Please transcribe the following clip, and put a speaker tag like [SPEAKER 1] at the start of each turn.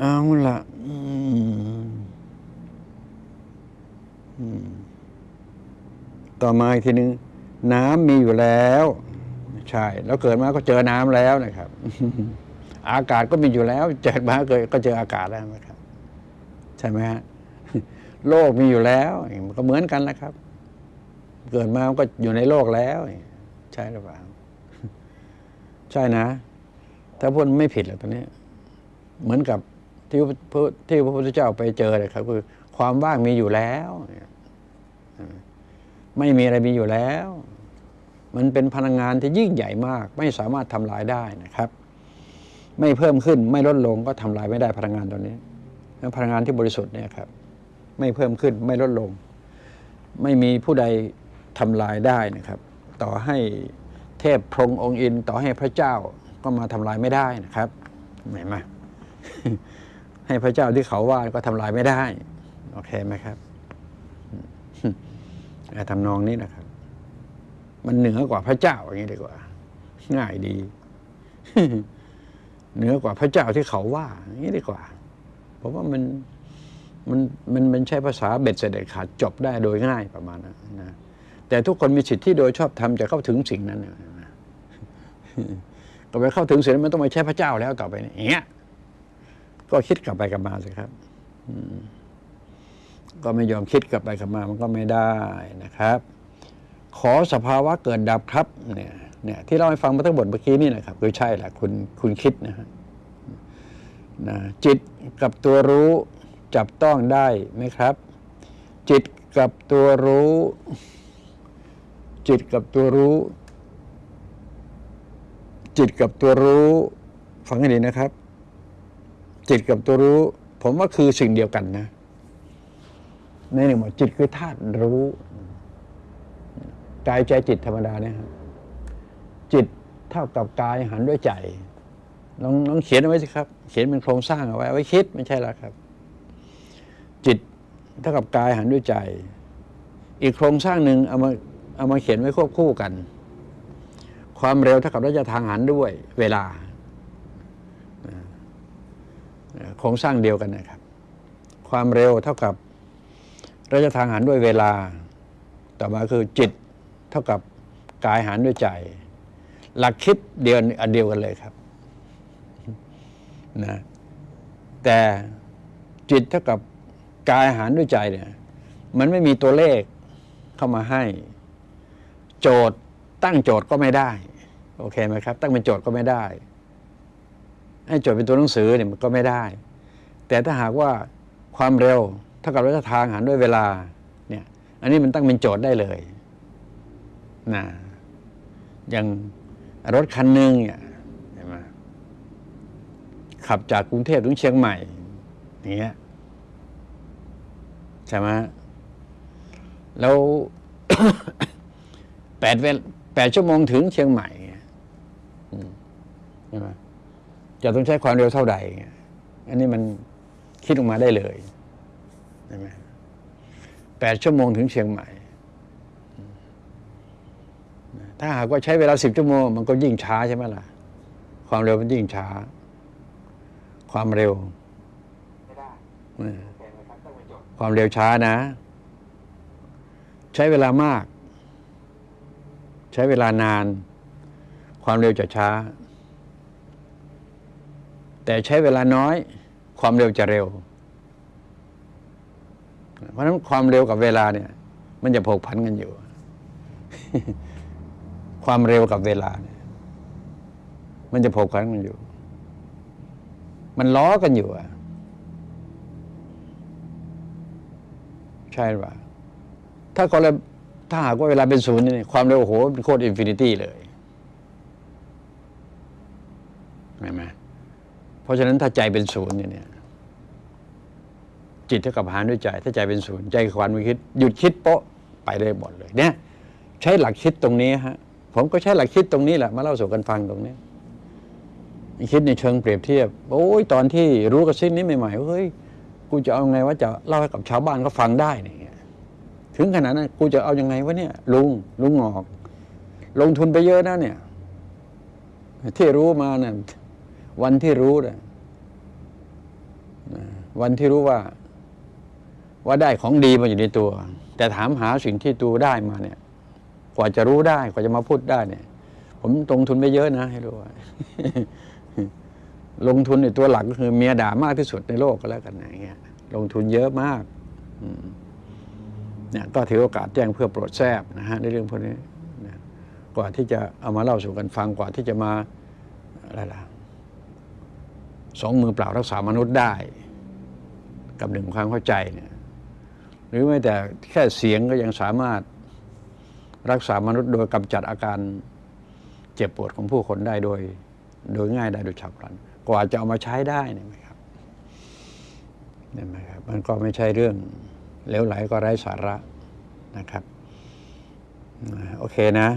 [SPEAKER 1] เอาละต่อมาอีกทีนึง น้ำมีอยู่แล้ว ใช่ แล้วเกิดมาก็เจอน้ำแล้วนะครับ อากาศก็มีอยู่แล้ว เจอมาเกิดก็เจออากาศแล้วนะครับ ใช่ไหมฮะโลกมีอยู่แล้วมันก็เหมือนกันแหละครับ เกิดมาก็อยู่ในโลกแล้ว ใช่หรือเปล่า ใช่นะ ถ้าพูดไม่ผิดหรอกตอนนี้ เหมือนกับ ที่พระที่พระพุทธเจ้าไปเจอเลยครับ คือความว่างมีอยู่แล้วไม่มีอะไรมีอยู่แล้ว มันเป็นพลังงานที่ยิ่งใหญ่มาก ไม่สามารถทำลายได้นะครับ ไม่เพิ่มขึ้นไม่ลดลงก็ทำลายไม่ได้พลังงานตัวนี้แล้วพลังงานที่บริสุทธิ์เนี่ยครับ ไม่เพิ่มขึ้นไม่ลดลง ไม่มีผู้ใดทำลายได้นะครับ ต่อให้เทพพรหมองค์อิน ต่อให้พระเจ้าก็มาทำลายไม่ได้นะครับเห็นไหม ให้พระเจ้าที่เขาว่าก็ทำลายไม่ได้ โอเคไหมครับทำนองนี้นะครับ มันเหนือกว่าพระเจ้าอย่างนี้ดีกว่า ง่ายดี เหนือกว่าพระเจ้าที่เขาว่าอย่างนี้ดีกว่าผมว่ามันมันมันมันใช้ภาษาเบ็ดเสด็จขาดจบได้โดยง่ายประมาณนั้นนะแต่ทุกคนมีสิทธิ์ที่โดยชอบทำจะเข้าถึงสิ่งนั้นนะก็ไปเข้าถึงสิ่งนั้นมันต้องไปใช้พระเจ้าแล้วต่อไปเนี่ยอย่างเงี้ย ก็คิดกลับไปกลับมาสิครับก็ไม่ยอมคิดกลับไปกลับมามันก็ไม่ได้นะครับ ขอสภาวะเกิดดับครับเนี่ยเนี่ยที่เราให้ฟังมาทั้งหมดเมื่อกี้นี่นะครับคือใช่แหละคุณคุณคิดนะฮะนะจิตกับตัวรู้จับต้องได้ไหมครับ จิตกับตัวรู้ จิตกับตัวรู้ จิตกับตัวรู้ ฟังให้ดีนะครับ จิตกับตัวรู้ ผมว่าคือสิ่งเดียวกันนะในหนึ่งบอกจิตคือธาตุรู้กายใจจิตธรรมดาเนี่ยครับจิตเท่ากับกายหันด้วยใจลองลองเขียนเอาไว้สิครับ เขียนเป็นโครงสร้างเอาไว้ไว้คิดไม่ใช่แล้วครับ จิตเท่ากับกายหันด้วยใจ อีกโครงสร้างหนึ่งเอามาเอามาเขียนไว้ควบคู่กัน ความเร็วเท่ากับระยะทางหันด้วย เวลา โครงสร้างเดียวกันนะครับ ความเร็วเท่ากับระยะทางหันด้วยเวลา ต่อมาคือจิตเท่ากับกายหันด้วยใจ หลักคิดเดียวอันเดียวกันเลยครับนะแต่จิตเท่ากับกายหันด้วยใจเนี่ยมันไม่มีตัวเลขเข้ามาให้ โจทย์ตั้งโจทย์ก็ไม่ได้ โอเคไหมครับ ตั้งเป็นโจทย์ก็ไม่ได้ ให้จทย์เป็นตัวหนังสือเนี่ยมันก็ไม่ได้ แต่ถ้าหากว่าความเร็วเท่ากับระยะทางหันด้วยเวลาเนี่ยอันนี้มันตั้งเป็นโจทย์ได้เลยนะอย่างรถคันหนึ่งเนี่ยเห็นไหมขับจากกรุงเทพถึงเชียงใหม่อย่างเงี้ยใช่ไหมแล้วแปดเวลแปดชั่วโมงถึงเชียงใหม่ใช่ไหม จะต้องใช้ความเร็วเท่าใด อันนี้มันคิดออกมาได้เลยใช่ไหมแปดชั่วโมงถึงเชียงใหม่ ถ้าหากว่าใช้เวลาสิบชั่วโมง มันก็ยิ่งช้าใช่ไหมล่ะ ความเร็วมันยิ่งช้า ความเร็ว ความเร็วช้านะ ใช้เวลามาก ใช้เวลานาน ความเร็วจะช้า แต่ใช้เวลาน้อยความเร็วจะเร็ว เพราะฉะนั้นความเร็วกับเวลาเนี่ย มันจะผกผันกันอยู่ ความเร็วกับเวลาเนี่ย มันจะผกผันกันอยู่ มันล้อกันอยู่อะใช่หรือเปล่าถ้าคนละถ้าหากว่าเวลาเป็นศูนย์เนี่ยความเร็วโอ้โหเป็นโคตร infinity เลยเห็นไหม เพราะฉะนั้นถ้าใจเป็นศูนย์เนี่ยจิตเท่ากับหารด้วยใจ ถ้าใจเป็นศูนย์ใจความไม่คิด หยุดคิดโป๊ะไปเลยหมดเลย เนี่ย ใช้หลักคิดตรงนี้ฮะผมก็ใช้หลักคิดตรงนี้แหละมาเล่าสู่กันฟังตรงนี้คิดในเชิงเปรียบเทียบ โอ้ยตอนที่รู้กระซิบนี้ใหม่ๆเฮ้ยกูจะเอาไงว่าจะเล่าให้กับชาวบ้านเขาฟังได้เนี่ยถึงขนาดนั้นกูจะเอาอยัางไงวะเนี่ย ลุงลุงงอก ลงทุนไปเยอะนะเนี่ย ที่รู้มาเนี่ย วันที่รู้นี่ยวันที่รู้ว่า ว่าได้ของดีมาอยู่ในตัว แต่ถามหาสิ่งที่ตัวได้มาเนี่ย กว่าจะรู้ได้ กว่าจะมาพูดได้เนี่ย ผมลงทุนไปเยอะนะให้รู้ว่าลงทุนในตัวหลักก็คือเมียด่ามากที่สุดในโลกก็แล้วกันอย่างเงี้ย ลงทุนเยอะมากเนี่ยก็ถือโอกาสแจ้งเพื่อโปรดแทบนะฮะในเรื่องพวกนี้กว่าที่จะเอามาเล่าสู่กันฟังกว่าที่จะมาอะไรล่ะ สองมือเปล่ารักษามนุษย์ได้ กับหนึ่งความเข้าใจเนี่ยหรือไม่แต่แค่เสียงก็ยังสามารถรักษามนุษย์โดยกำจัดอาการเจ็บปวดของผู้คนได้โดย โดยง่ายได้โดยฉับพลัน กว่าจะเอามาใช้ได้เนี่ยไหมครับเนี่ยไหมครับ มันก็ไม่ใช่เรื่องเลวไหลก็ไร้สาระนะครับ โอเคนะ